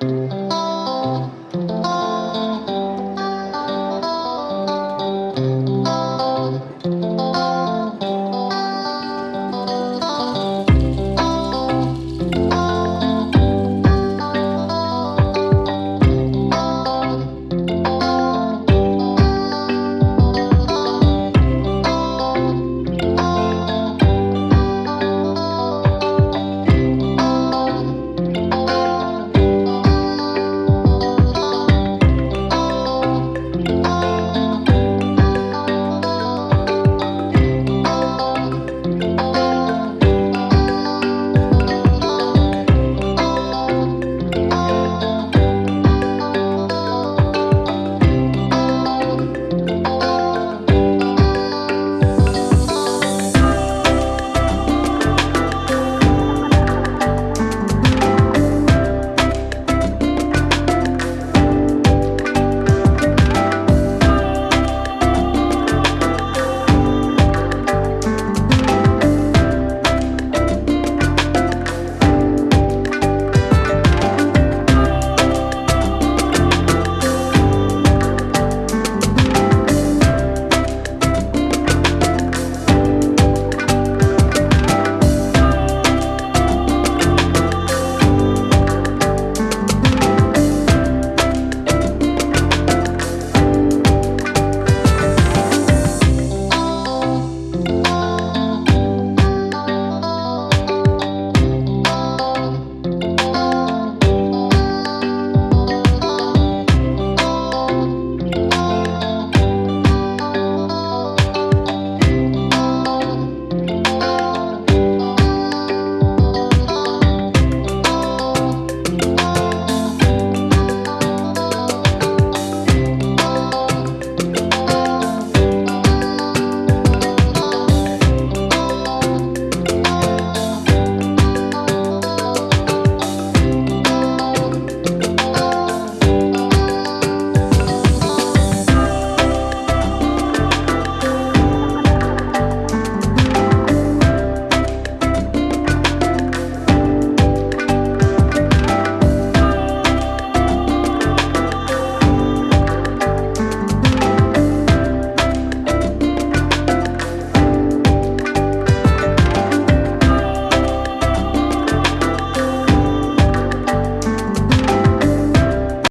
Música